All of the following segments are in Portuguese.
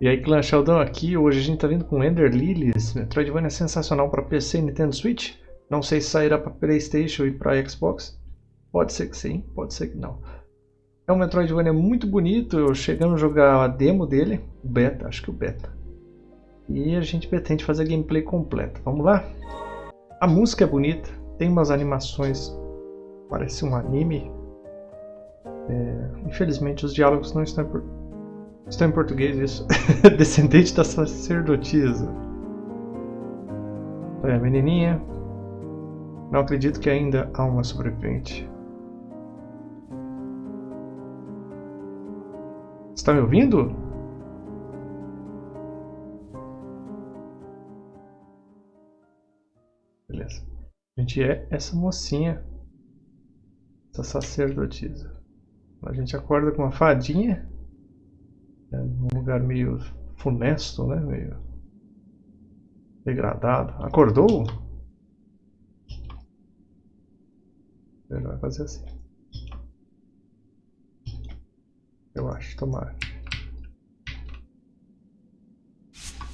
E aí, Clã Sheldon aqui, hoje a gente tá vindo com Ender Lilies, Metroidvania é sensacional para PC e Nintendo Switch. Não sei se sairá para Playstation e para Xbox. Pode ser que sim, pode ser que não. É um Metroidvania muito bonito, eu chegando a jogar a demo dele, o beta, acho que o beta. E a gente pretende fazer a gameplay completa. Vamos lá? A música é bonita, tem umas animações, parece um anime. É, infelizmente os diálogos não estão Está em português isso. Descendente da sacerdotisa. É, menininha. Não acredito que ainda há uma sobrevivente. Está me ouvindo? Beleza. A gente é essa mocinha. Essa sacerdotisa. A gente acorda com uma fadinha. É um lugar meio funesto, né? Meio degradado. Acordou? Ele vai fazer assim. Eu acho, tomara.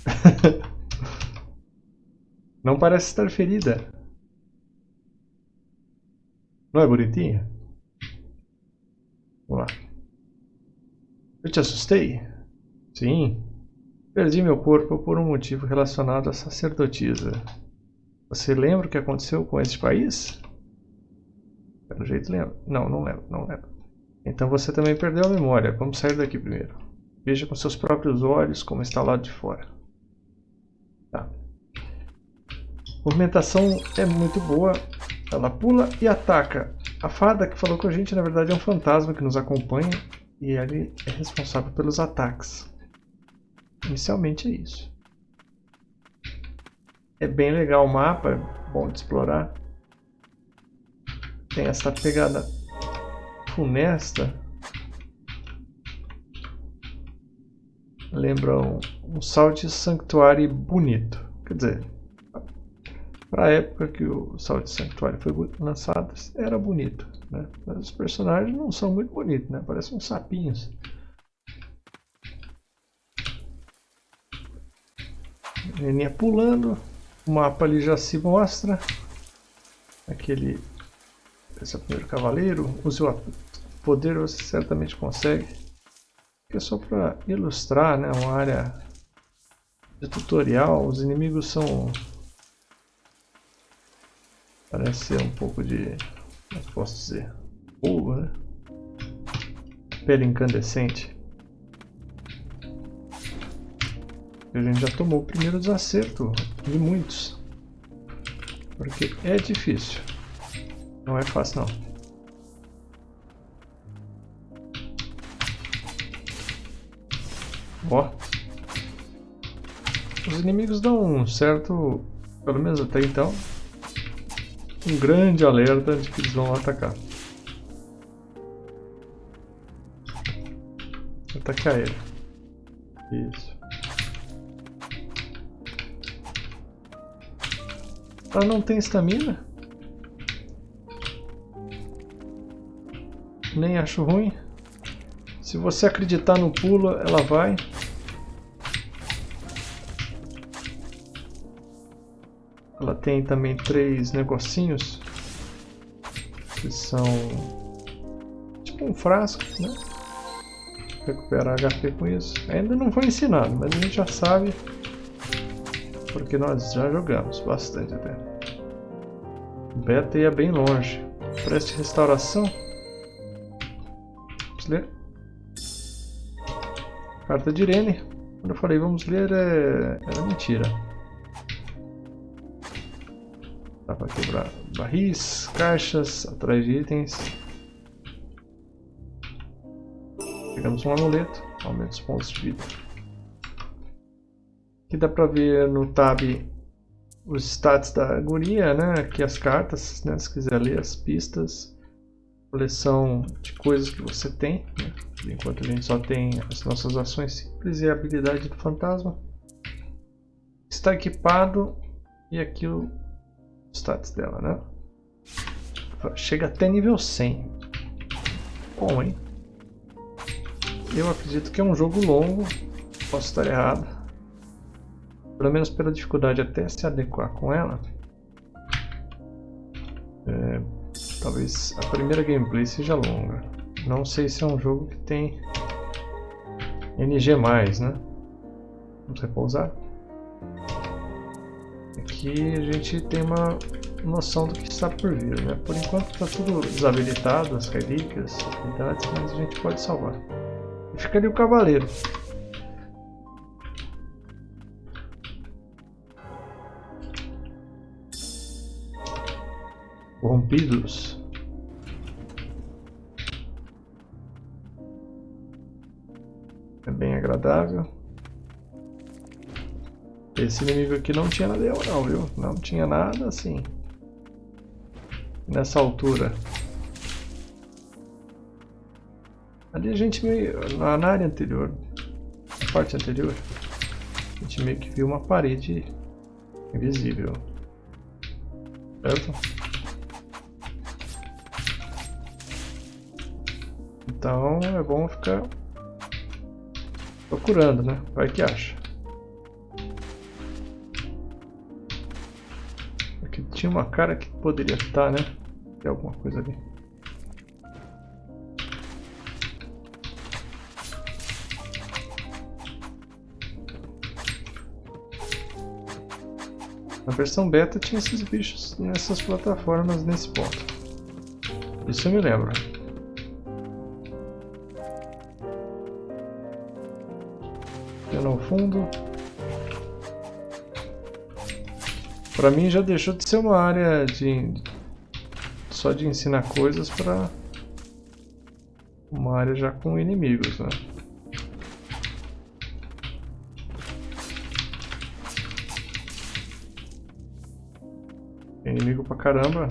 Não parece estar ferida. Não é bonitinha? Vamos lá. Eu te assustei? Sim. Perdi meu corpo por um motivo relacionado à sacerdotisa. Você lembra o que aconteceu com esse país? Pelo jeito lembro. Não, não lembro, não lembro. Então você também perdeu a memória. Vamos sair daqui primeiro. Veja com seus próprios olhos como está lá de fora. Tá. A movimentação é muito boa. Ela pula e ataca. A fada que falou com a gente, na verdade, é um fantasma que nos acompanha e ele é responsável pelos ataques. Inicialmente é isso. É bem legal o mapa, bom de explorar. Tem essa pegada funesta. Lembra um, um Salt Sanctuary bonito. Quer dizer, para a época que o Salt Sanctuary foi lançado, era bonito. Né? Mas os personagens não são muito bonitos, né? parecem uns sapinhos. Menininha pulando, o mapa ali já se mostra. Aquele. Esse é o primeiro cavaleiro. Use o poder, você certamente consegue. é só para ilustrar, né? Uma área de tutorial. Os inimigos são Parece ser um pouco de... Posso dizer? Fogo, né? Pele incandescente. A gente já tomou o primeiro desacerto de muitos. Porque é difícil. Não é fácil não. Ó. Os inimigos dão um certo... Pelo menos até então, um grande alerta de que eles vão atacar. Atacar ele. Isso. Ela não tem estamina? Nem acho ruim. Se você acreditar no pulo, ela vai. Tem também três negocinhos que são tipo um frasco, né? Recuperar HP com isso. Ainda não foi ensinado, mas a gente já sabe porque nós já jogamos bastante até. Beta ia bem longe. Preste restauração. Vamos ler. Carta de Irene. Quando eu falei vamos ler, é... era mentira. Para quebrar barris, caixas, atrás de itens. Pegamos um amuleto, aumenta os pontos de vida. Aqui dá para ver no tab os stats da guria, né? Aqui as cartas, né? se quiser ler as pistas, coleção de coisas que você tem, né? enquanto a gente só tem as nossas ações simples e a habilidade do fantasma. Está equipado e aqui o status dela, né? Chega até nível 100. Bom, hein? Eu acredito que é um jogo longo. Posso estar errado. Pelo menos pela dificuldade até se adequar com ela. É, talvez a primeira gameplay seja longa. Não sei se é um jogo que tem NG+, né? Vamos repousar. Aqui a gente tem uma noção do que está por vir, né? Por enquanto está tudo desabilitado, as relíquias, as habilidades, mas a gente pode salvar. E fica ali o cavaleiro. Corrompidos. É bem agradável. Esse inimigo aqui não tinha nada não, viu? Não tinha nada assim. Nessa altura. Ali a gente meio... Na área anterior, na parte anterior, a gente meio que viu uma parede invisível. Certo? Então é bom ficar procurando, né? Vai que acha. Tinha uma cara que poderia estar, né? Tem alguma coisa ali. Na versão beta tinha esses bichos nessas plataformas nesse ponto. Isso eu me lembro. no fundo. Para mim já deixou de ser uma área de só de ensinar coisas para uma área já com inimigos, né? Inimigo pra caramba.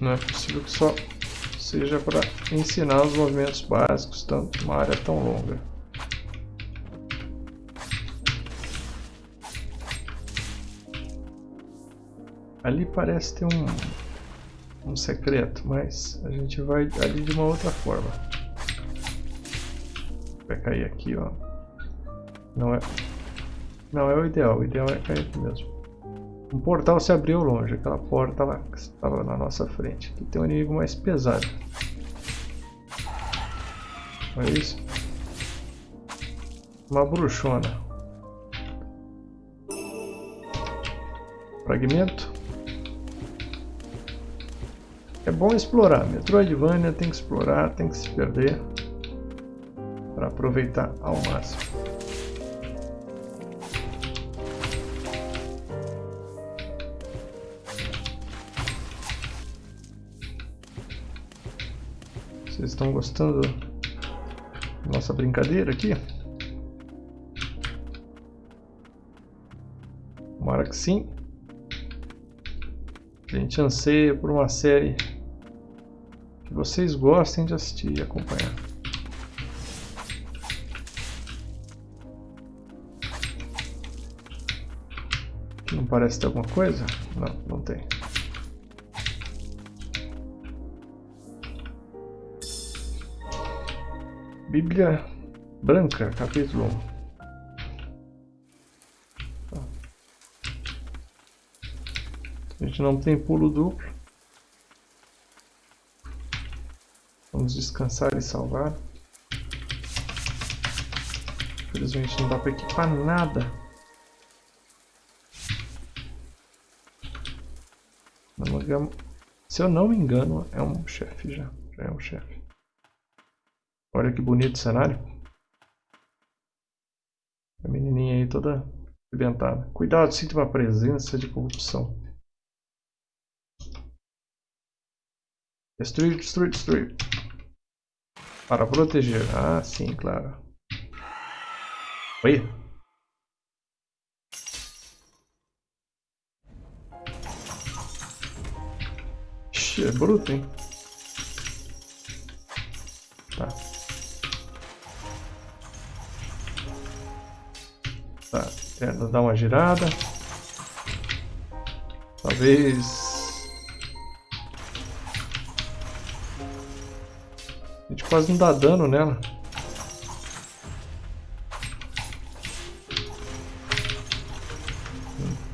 Não é possível que só seja para ensinar os movimentos básicos, tanto uma área tão longa. Ali parece ter um, um secreto, mas a gente vai ali de uma outra forma. Vai cair aqui, ó. Não é, não é o ideal, o ideal é cair aqui mesmo. Um portal se abriu longe, aquela porta lá que estava na nossa frente. Aqui tem um inimigo mais pesado. Olha isso. Uma bruxona. Fragmento. É bom explorar. Metroidvania tem que explorar, tem que se perder. Para aproveitar ao máximo. Vocês estão gostando da nossa brincadeira aqui? Tomara que sim. A gente anseia por uma série vocês gostem de assistir e acompanhar. Não parece ter alguma coisa? Não, não tem. Bíblia Branca, capítulo 1. A gente não tem pulo duplo. Vamos descansar e salvar. Infelizmente não dá para equipar nada. Se eu não me engano, é um chefe já. Já é um chefe. Olha que bonito cenário. A menininha aí toda arrebentada. Cuidado, sinta uma presença de corrupção. Destruir, destruir, destruir. Para proteger. Ah, sim, claro. Oi. Ixi, é bruto, hein? Tá. Tá, tenta dar uma girada. Talvez... Quase não dá dano nela.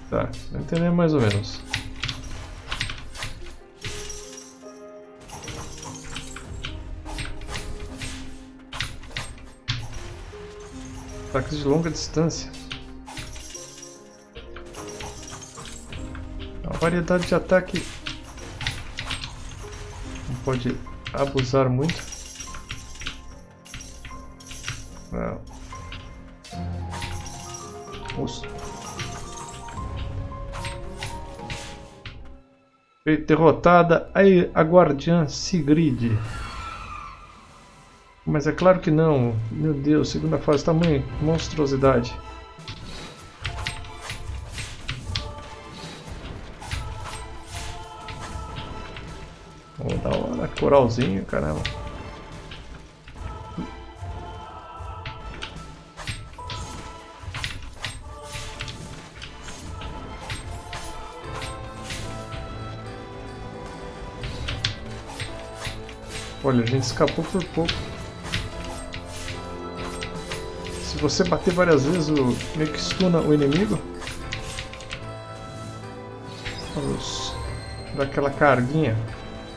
Tá, entender mais ou menos. Ataques de longa distância. É A variedade de ataque não pode abusar muito. Derrotada a Guardiã Sigrid. Mas é claro que não. Meu Deus, segunda fase, tamanho, monstruosidade. Oh, da hora, coralzinho, caramba. Olha, a gente escapou por pouco. Se você bater várias vezes, o meio que stuna o inimigo. Vamos dar aquela carguinha.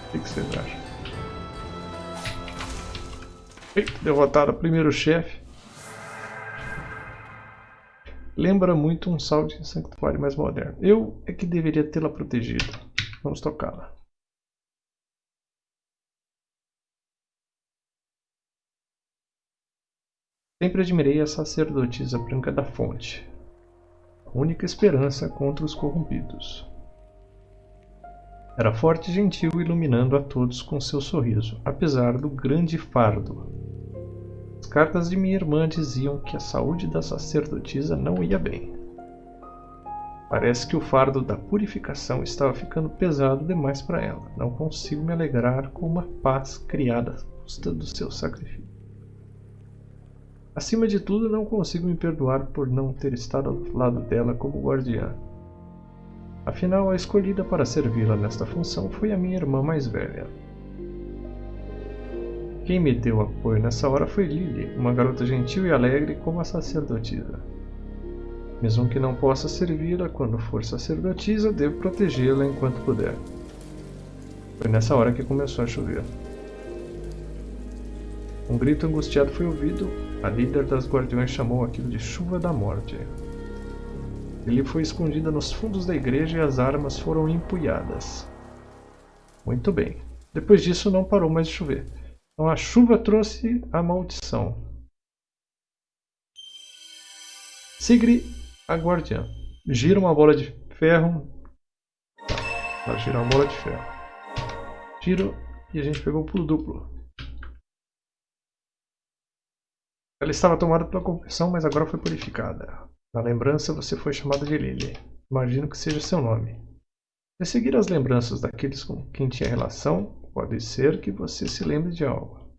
O que, vocês acham? Eita, derrotado o primeiro chefe. Lembra muito um Salt Sanctuary mais moderno. Eu é que deveria tê-la protegida. Vamos tocá-la. Sempre admirei a sacerdotisa branca da fonte, a única esperança contra os corrompidos. Era forte e gentil, iluminando a todos com seu sorriso, apesar do grande fardo. As cartas de minha irmã diziam que a saúde da sacerdotisa não ia bem. Parece que o fardo da purificação estava ficando pesado demais para ela. Não consigo me alegrar com uma paz criada à custa do seu sacrifício. Acima de tudo, não consigo me perdoar por não ter estado ao lado dela como guardiã. Afinal, a escolhida para servi-la nesta função foi a minha irmã mais velha. Quem me deu apoio nessa hora foi Lily, uma garota gentil e alegre como a sacerdotisa. Mesmo que não possa servi-la quando for sacerdotisa, devo protegê-la enquanto puder. Foi nessa hora que começou a chover. Um grito angustiado foi ouvido a líder das guardiões chamou aquilo de chuva da morte. Ele foi escondida nos fundos da igreja e as armas foram empunhadas. Muito bem. Depois disso não parou mais de chover. Então a chuva trouxe a maldição. Sigrid, a guardiã. Gira uma bola de ferro. Tá, gira uma bola de ferro. Giro e a gente pegou o pulo duplo. Ela estava tomada pela confissão, mas agora foi purificada. Na lembrança você foi chamada de Lily. Imagino que seja seu nome. De seguir as lembranças daqueles com quem tinha relação, pode ser que você se lembre de algo.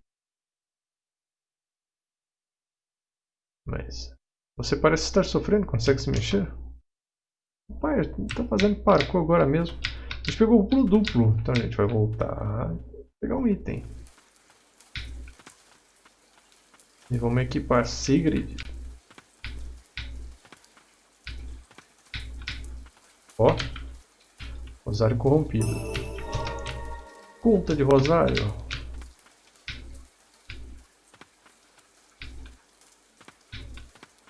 Mas você parece estar sofrendo, consegue se mexer? Pai, está fazendo parkour agora mesmo. A gente pegou o pulo duplo, então a gente vai voltar pegar um item. E vamos equipar Sigrid. Ó. Rosário corrompido. Conta de Rosário.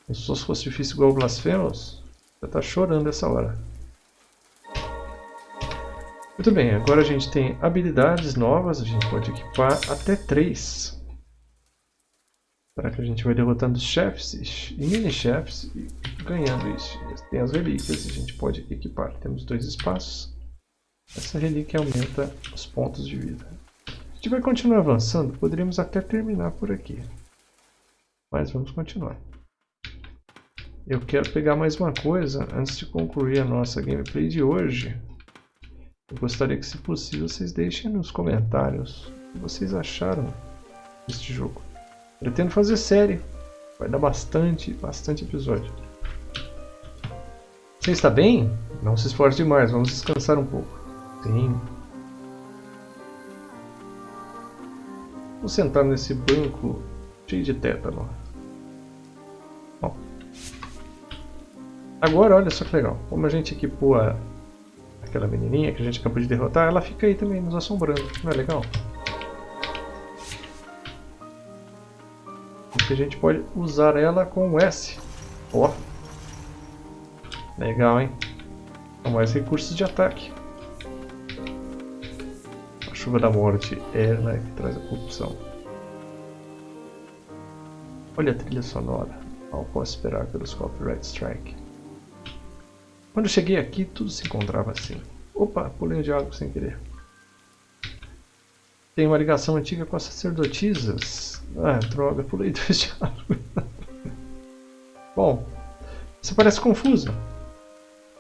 Pensou se fosse difícil igual Blasfemos? Já tá chorando essa hora. Muito bem, agora a gente tem habilidades novas, a gente pode equipar até 3. Será Que a gente vai derrotando chefes e mini-chefes e ganhando isso. Tem as relíquias, a gente pode equipar. Temos dois espaços. Essa relíquia aumenta os pontos de vida. Se a gente vai continuar avançando, poderíamos até terminar por aqui. Mas vamos continuar. Eu quero pegar mais uma coisa antes de concluir a nossa gameplay de hoje. Eu gostaria que, se possível, vocês deixem nos comentários o que vocês acharam deste jogo. Pretendo fazer série. Vai dar bastante, bastante episódio. Você está bem? Não se esforce demais, vamos descansar um pouco. Sim. Vou sentar nesse banco cheio de tétano. Bom. Agora, olha só que legal. Como a gente equipou a, aquela menininha que a gente acabou de derrotar, ela fica aí também nos assombrando. Não é legal? Porque a gente pode usar ela com o S. Ó. Legal, hein? Mais recursos de ataque. A chuva da morte é né, que traz a corrupção. Olha a trilha sonora. Mal posso esperar pelos copyright strike. Quando eu cheguei aqui, tudo se encontrava assim. Opa, pulei o diálogo sem querer. Tem uma ligação antiga com as sacerdotisas. Ah, droga, pulei dois diálogos. Bom, você parece confuso.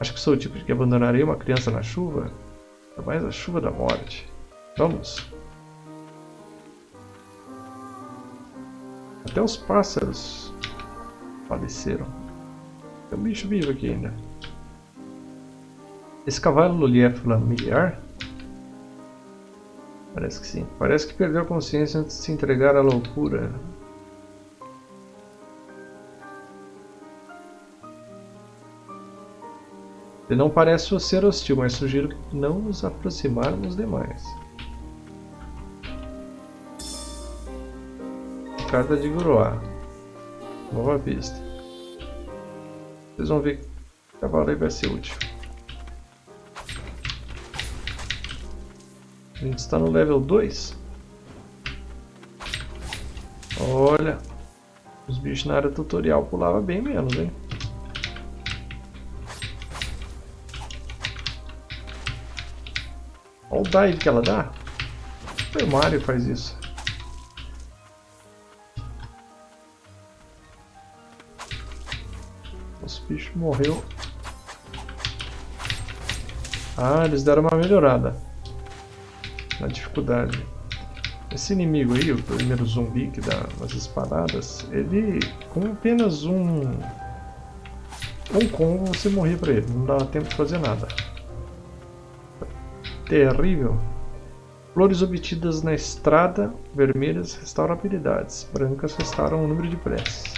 Acho que sou o tipo de que abandonaria uma criança na chuva. Ainda mais a chuva da morte. Vamos. Até os pássaros faleceram. Tem um bicho vivo aqui ainda. Esse cavalo lhe é familiar? Parece que sim. Parece que perdeu a consciência antes de se entregar à loucura. Ele não parece ser hostil, mas sugiro que não nos aproximarmos demais. Carta de Guroá. Nova pista. Vocês vão ver que o cavalo aí vai ser útil. A gente está no level 2. Olha, os bichos na área tutorial pulavam bem menos, hein? Olha o dive que ela dá. O Mario faz isso. Os bichos morreu. Ah, eles deram uma melhorada na dificuldade. Esse inimigo aí, o primeiro zumbi que dá umas espadadas, ele com apenas um um combo você morria pra ele, não dava tempo de fazer nada. Terrível. Flores obtidas na estrada, vermelhas restauram habilidades, brancas restauram o número de preces.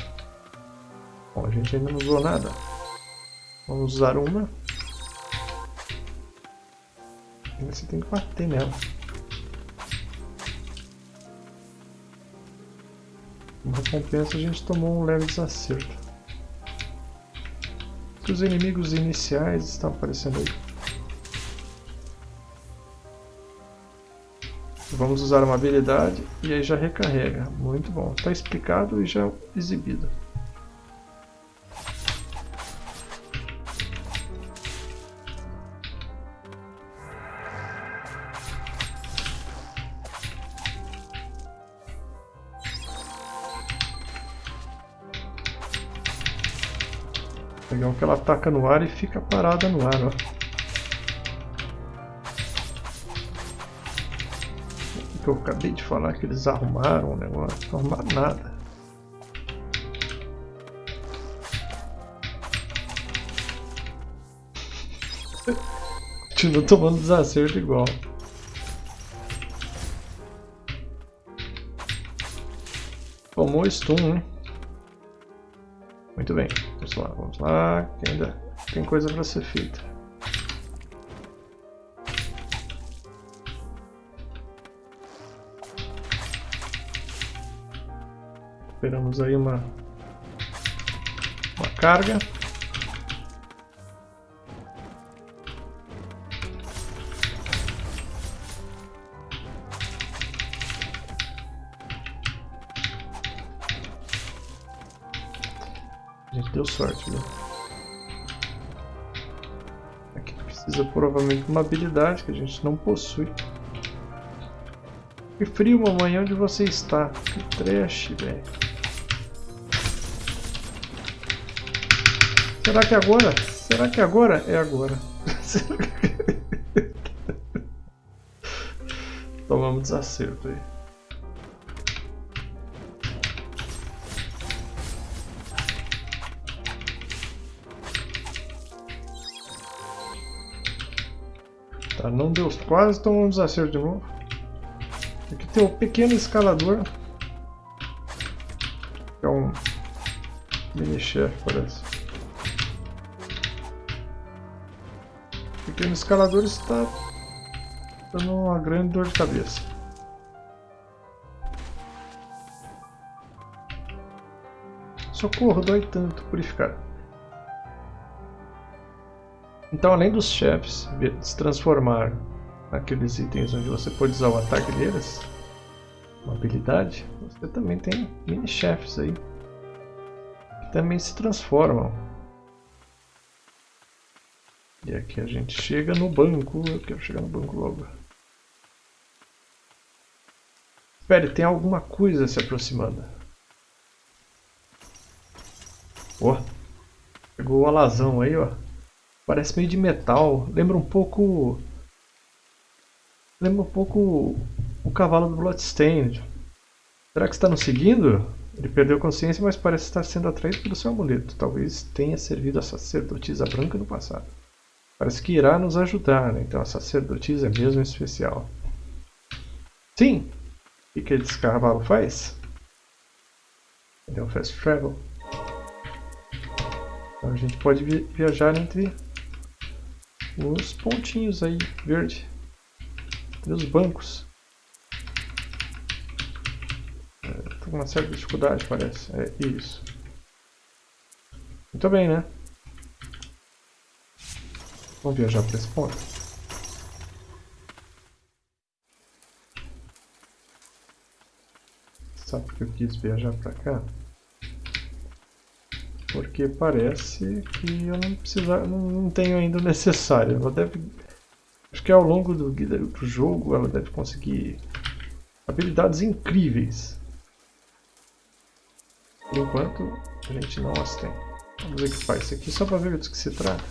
Bom, a gente ainda não usou nada. Vamos usar uma. Você tem que bater nela. Recompensa a gente tomou um leve desacerto. Os inimigos iniciais estão aparecendo aí. Vamos usar uma habilidade e aí já recarrega. Muito bom. Está explicado e já exibido. Legal que ela ataca no ar e fica parada no ar, ó. eu acabei de falar que eles arrumaram o negócio, não arrumaram nada. Continua tomando desacerto igual. Tomou stun, hein? Muito bem. Vamos lá, vamos lá, que ainda tem coisa para ser feita. Esperamos aí uma, uma carga. Sorte, viu? Aqui precisa provavelmente de uma habilidade que a gente não possui. Que frio, mamãe, onde você está? Que trash, velho. Será que agora? Será que agora? É agora. Tomamos desacerto aí. Tá, não deu quase, tomamos desacerto de novo. Aqui tem um pequeno escalador. É um mini chefe, parece. pequeno escalador está dando uma grande dor de cabeça. Socorro, dói tanto, purificar. Então, além dos chefes se transformar naqueles itens onde você pode usar o ataque deles, uma habilidade, você também tem mini-chefes aí, que também se transformam. E aqui a gente chega no banco, eu quero chegar no banco logo. Espere, tem alguma coisa se aproximando. Oh, pegou o alazão aí, ó. Parece meio de metal, lembra um pouco... Lembra um pouco o cavalo do Bloodstained. Será que está nos seguindo? Ele perdeu consciência, mas parece estar sendo atraído pelo seu amuleto. Talvez tenha servido a sacerdotisa branca no passado. Parece que irá nos ajudar, né? Então a sacerdotisa é mesmo especial. Sim! O que esse cavalo faz? Ele é um fast travel. Então a gente pode viajar entre os pontinhos aí, verde. E os bancos. com uma certa dificuldade, parece. É isso. Muito bem, né? Vamos viajar para esse ponto. Sabe que eu quis viajar para cá? Porque parece que eu não precisar, não tenho ainda o necessário. Ela deve, acho que ao longo do, do jogo ela deve conseguir habilidades incríveis. Por enquanto, a gente não as tem. Vamos equipar isso aqui só para ver do que se trata.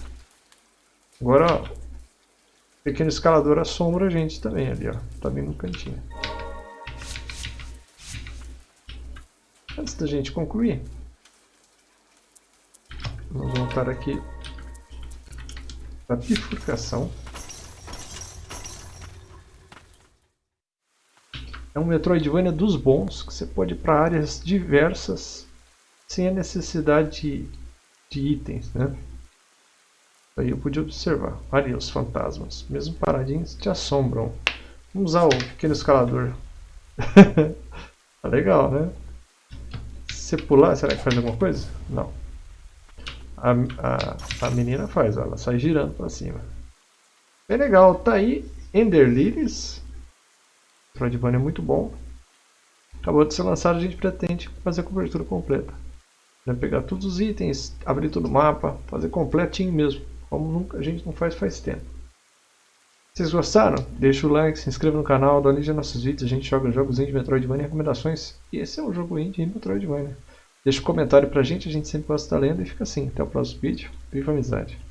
Agora, ó, pequeno escalador assombra a gente também ali, ó. Tá bem no cantinho. Antes da gente concluir, vamos voltar aqui para bifurcação. É um Metroidvania dos bons, que você pode ir para áreas diversas sem a necessidade de, de itens, né? Aí eu pude observar. Ali os fantasmas, mesmo paradinhos, te assombram. Vamos usar o pequeno escalador. tá legal, né? Se pular, será que faz alguma coisa? Não. A, a, a menina faz, ela sai girando para cima. Bem legal, tá aí Ender Lilies. É muito bom. Acabou de ser lançado, a gente pretende fazer a cobertura completa. Né? Pegar todos os itens, abrir todo o mapa, fazer completinho mesmo, como nunca, a gente não faz faz tempo. Vocês gostaram? Deixa o like, se inscreva no canal, dá like nossos vídeos, a gente joga jogos indie, Metroidvania e recomendações. E esse é um jogo indie Metroidvania. Deixa um comentário pra gente, a gente sempre gosta estar lendo e fica assim. Até o próximo vídeo. Viva a amizade!